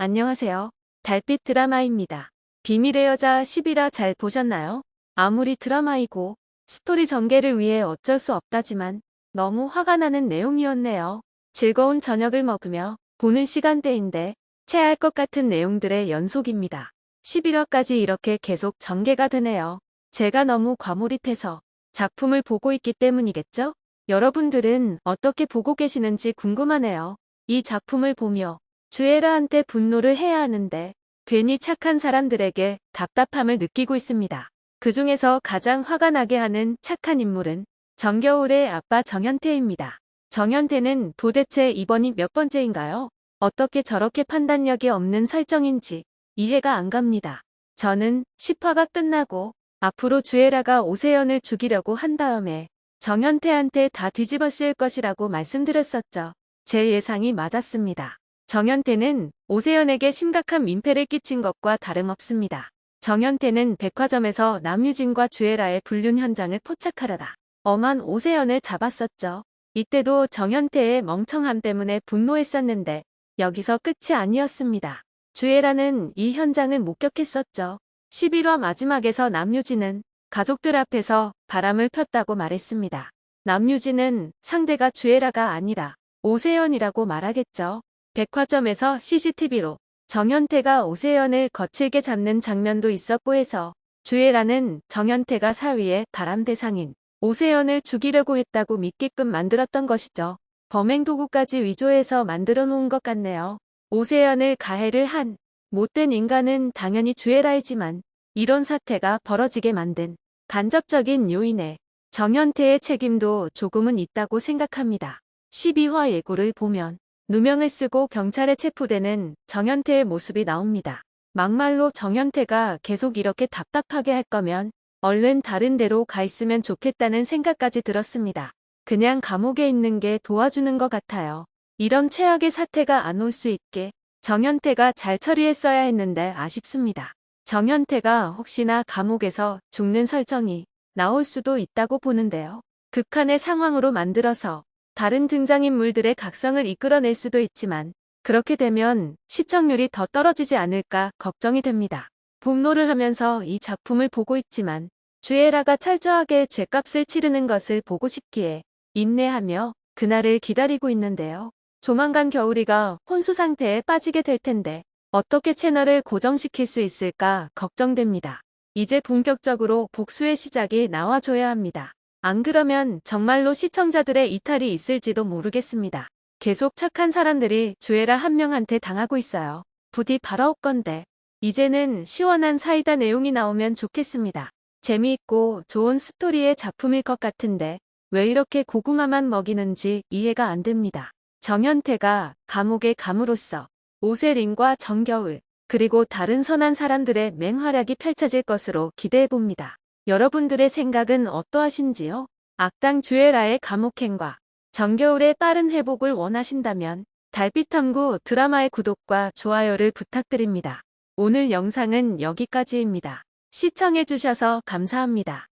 안녕하세요. 달빛 드라마입니다. 비밀의 여자 10이라 잘 보셨나요? 아무리 드라마이고 스토리 전개를 위해 어쩔 수 없다지만 너무 화가 나는 내용이었네요. 즐거운 저녁을 먹으며 보는 시간대인데 체할 것 같은 내용들의 연속입니다. 11화까지 이렇게 계속 전개가 되네요. 제가 너무 과몰입해서 작품을 보고 있기 때문이겠죠? 여러분들은 어떻게 보고 계시는지 궁금하네요. 이 작품을 보며 주애라한테 분노를 해야 하는데 괜히 착한 사람들에게 답답함을 느끼고 있습니다. 그 중에서 가장 화가 나게 하는 착한 인물은 정겨울의 아빠 정현태입니다. 정현태는 도대체 이번이 몇 번째인가요? 어떻게 저렇게 판단력이 없는 설정인지 이해가 안 갑니다. 저는 10화가 끝나고 앞으로 주애라가 오세연을 죽이려고 한 다음에 정현태한테 다 뒤집어 씌울 것이라고 말씀드렸었죠. 제 예상이 맞았습니다. 정현태는 오세연에게 심각한 민폐를 끼친 것과 다름없습니다. 정현태는 백화점에서 남유진과 주애라의 불륜 현장을 포착하려다 엄한 오세연을 잡았었죠. 이때도 정현태의 멍청함 때문에 분노했었는데 여기서 끝이 아니었습니다. 주애라는 이 현장을 목격했었죠. 11화 마지막에서 남유진은 가족들 앞에서 바람을 폈다고 말했습니다. 남유진은 상대가 주애라가 아니라 오세연이라고 말하겠죠. 백화점에서 CCTV로 정현태가 오세연을 거칠게 잡는 장면도 있었고 해서 주애라는 정현태가 사위의 바람 대상인 오세연을 죽이려고 했다고 믿게끔 만들었던 것이죠. 범행 도구까지 위조해서 만들어 놓은 것 같네요. 오세연을 가해를 한 못된 인간은 당연히 주애라이지만 이런 사태가 벌어지게 만든 간접적인 요인에 정현태의 책임도 조금은 있다고 생각합니다. 12화 예고를 보면 누명을 쓰고 경찰에 체포되는 정현태의 모습이 나옵니다. 막말로 정현태가 계속 이렇게 답답하게 할 거면 얼른 다른 데로 가 있으면 좋겠다는 생각까지 들었습니다. 그냥 감옥에 있는 게 도와주는 것 같아요. 이런 최악의 사태가 안 올 수 있게 정현태가 잘 처리했어야 했는데 아쉽습니다. 정현태가 혹시나 감옥에서 죽는 설정이 나올 수도 있다고 보는데요. 극한의 상황으로 만들어서 다른 등장인물들의 각성을 이끌어낼 수도 있지만 그렇게 되면 시청률이 더 떨어지지 않을까 걱정이 됩니다. 분노를 하면서 이 작품을 보고 있지만 주애라가 철저하게 죄값을 치르는 것을 보고 싶기에 인내하며 그날을 기다리고 있는데요. 조만간 겨울이가 혼수 상태에 빠지게 될 텐데 어떻게 채널을 고정시킬 수 있을까 걱정됩니다. 이제 본격적으로 복수의 시작이 나와줘야 합니다. 안 그러면 정말로 시청자들의 이탈이 있을지도 모르겠습니다. 계속 착한 사람들이 주애라 한 명한테 당하고 있어요. 부디 바라올 건데 이제는 시원한 사이다 내용이 나오면 좋겠습니다. 재미있고 좋은 스토리의 작품일 것 같은데 왜 이렇게 고구마만 먹이는지 이해가 안 됩니다. 정현태가 감옥에 감으로써 오세린과 정겨울 그리고 다른 선한 사람들의 맹활약이 펼쳐질 것으로 기대해봅니다. 여러분들의 생각은 어떠하신지요? 악당 주애라의 감옥행과 정겨울의 빠른 회복을 원하신다면 달빛탐구 드라마의 구독과 좋아요를 부탁드립니다. 오늘 영상은 여기까지입니다. 시청해주셔서 감사합니다.